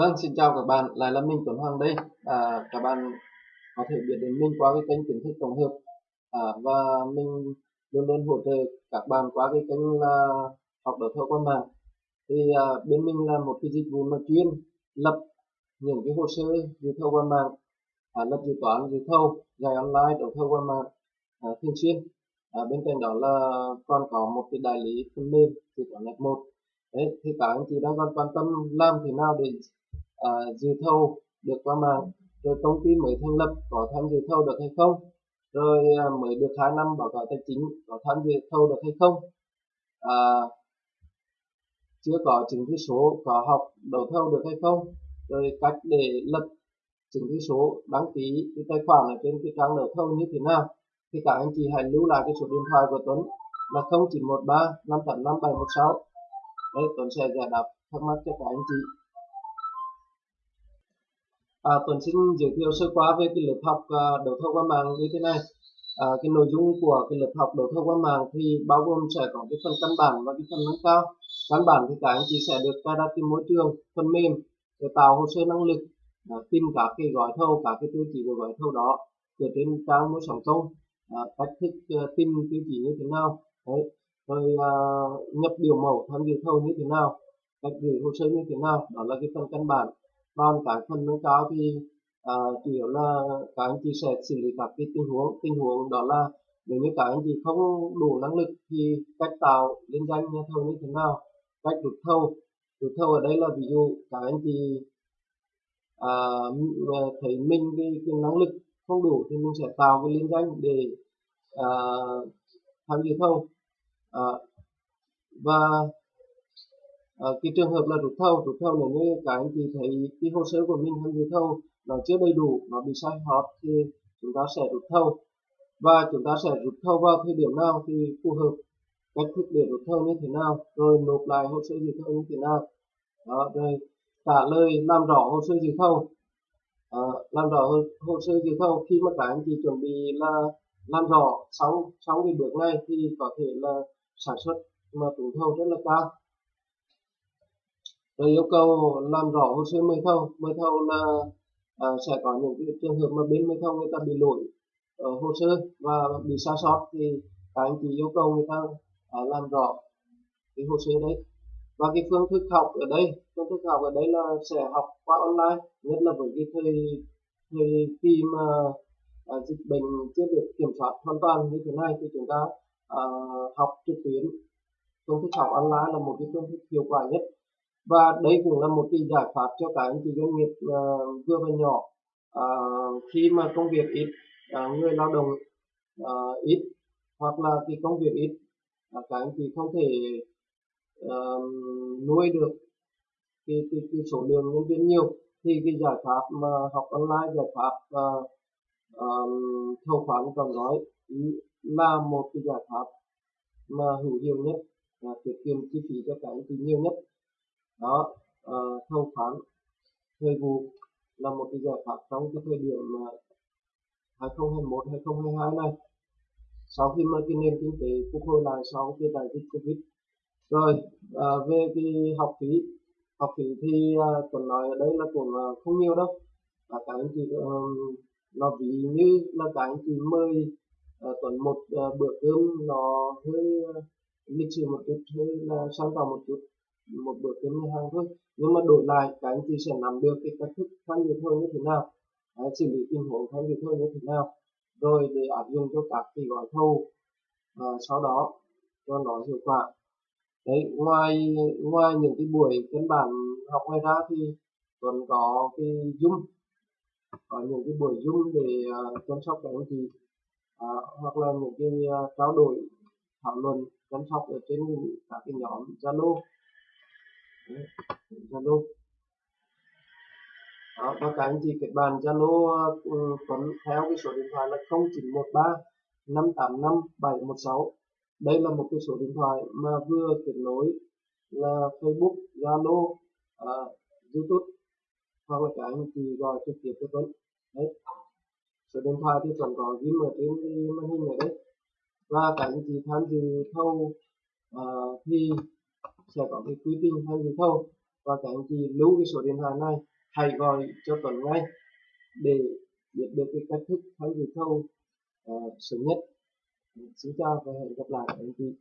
Vâng, xin chào các bạn, lại là mình Tuấn Hoàng đây. À, các bạn có thể biết đến mình qua cái kênh kiến thức tổng hợp à, và mình luôn luôn hỗ trợ các bạn qua cái kênh là học đấu thầu qua mạng. Thì à, bên mình là một cái dịch vụ mà chuyên lập những cái hồ sơ dự thầu qua mạng, à, lập dự toán dự thầu, giải online đấu thầu qua mạng à, thường xuyên. À, bên cạnh đó là còn có một cái đại lý phần mềm dự toán F1 đấy thì cả anh chị đang còn quan tâm làm thế nào để À, dự thầu được qua mạng rồi công ty mới thành lập có tham dự thầu được hay không rồi à, mới được 2 năm báo cáo tài chính có tham dự thầu được hay không. À, chưa có chứng thư số có học đấu thầu được hay không rồi cách để lập chứng thư số đăng ký cái tài khoản ở trên cái trang đấu thầu như thế nào thì các anh chị hãy lưu lại cái số điện thoại của Tuấn là 0913 585 716 đấy Tuấn sẽ giải đáp thắc mắc cho các anh chị à, Tuấn xin giới thiệu sơ qua về cái lớp học à, đấu thầu qua mạng như thế này. À, cái nội dung của cái lớp học đấu thầu qua mạng thì bao gồm sẽ có cái phần căn bản và cái phần nâng cao. Căn bản thì các anh chị sẽ được cài đặt cái môi trường phần mềm để tạo hồ sơ năng lực à, tìm các cái gói thầu các cái tiêu chí của gói thầu đó từ trên trang mua sắm công. À, cách thức uh, tìm tiêu chí như thế nào đấy. Rồi uh, nhập biểu mẫu tham dự thầu như thế nào cách gửi hồ sơ như thế nào đó là cái phần căn bản còn cái phần nâng cao thì à, chủ yếu là các anh chị sẽ xử lý các cái tình huống tình huống đó là nếu như các anh chị không đủ năng lực thì cách tạo liên danh nhà thầu như thế nào cách rút thầu. Rút thầu ở đây là ví dụ các anh chị à, thấy mình cái, cái năng lực không đủ thì mình sẽ tạo cái liên danh để à, tham dự thầu. À, và à, cái trường hợp là rút thầu rút thầu nếu như các anh chị thấy cái hồ sơ của mình tham dự thầu nó chưa đầy đủ nó bị sai sót thì chúng ta sẽ rút thầu. Và chúng ta sẽ rút thầu vào thời điểm nào thì phù hợp cách thức để rút thầu như thế nào rồi nộp lại hồ sơ dự thầu như thế nào. Đó rồi trả lời làm rõ hồ sơ dự thầu. À, làm rõ hồ sơ dự thầu khi mà các anh chị chuẩn bị là làm rõ xong xong cái bước này thì có thể là sản xuất mà trúng thầu rất là cao rồi yêu cầu làm rõ hồ sơ mời thầu. Mời thầu là à, sẽ có những cái trường hợp mà bên mời thầu người ta bị lỗi ở hồ sơ và bị sai sót thì các anh chị yêu cầu người ta à, làm rõ cái hồ sơ đấy. Và cái phương thức học ở đây phương thức học ở đây là sẽ học qua online nhất là với cái thời thời kỳ mà à, dịch bệnh chưa được kiểm soát hoàn toàn như thế này thì chúng ta à, học trực tuyến. Phương thức học online là một cái phương thức hiệu quả nhất và đây cũng là một cái giải pháp cho cả anh chị doanh nghiệp uh, vừa và nhỏ. Uh, khi mà công việc ít uh, người lao động uh, ít hoặc là cái công việc ít uh, các anh chị không thể uh, nuôi được cái, cái, cái số lượng nhân viên nhiều thì cái giải pháp mà học online giải pháp uh, um, thầu khoán còn nói là một cái giải pháp mà hữu hiệu nhất và tiết kiệm chi phí cho cả anh chị nhiều nhất đó uh, thâu khoán thời vụ là một cái giải pháp trong cái thời điểm uh, 2021 2022 này. Sau khi mà cái nền kinh tế phục hồi lại sau cái đại dịch covid. Rồi à, về cái học phí học phí thì ờ, à, tuần nói ở đây là cũng à, không nhiều đâu. À, các anh chị uh, nó ví như là các anh chị mời uh, tuần một uh, bữa cơm nó hơi uh, lịch sử một chút hơi là sang tạo một chút một bữa cơm nhà hàng thôi. Nhưng mà đổi lại các anh chị sẽ nắm được cái cách thức tham dự hơn như thế nào à, xử lý tình huống tham dự hơn như thế nào rồi để áp dụng cho các cái gói thầu à, sau đó cho nó hiệu quả. Đấy ngoài ngoài những cái buổi căn bản học ngoài ra thì còn có cái zoom. Có những cái buổi zoom để uh, chăm sóc các anh chị à, hoặc là những cái uh, trao đổi thảo luận chăm sóc ở trên các cái nhóm zalo zalo đó, và các anh chị kết bạn zalo ừ, tuấn theo cái số điện thoại là 0913 585 716 đây là một cái số điện thoại mà vừa kết nối là Facebook, Zalo, à, YouTube hoặc là các anh chị gọi trực tiếp cho Tuấn. Đấy. Số điện thoại thì Tuấn có ghi ở trên cái màn hình này đấy. Và các anh chị tham dự thâu à, uh, thì sẽ có cái quy trình tham dự thâu và các anh chị lưu cái số điện thoại này hãy gọi cho Tuấn ngay để biết được cái cách thức hay dự không uh, ờ, sớm nhất. Xin chào và hẹn gặp lại anh chị.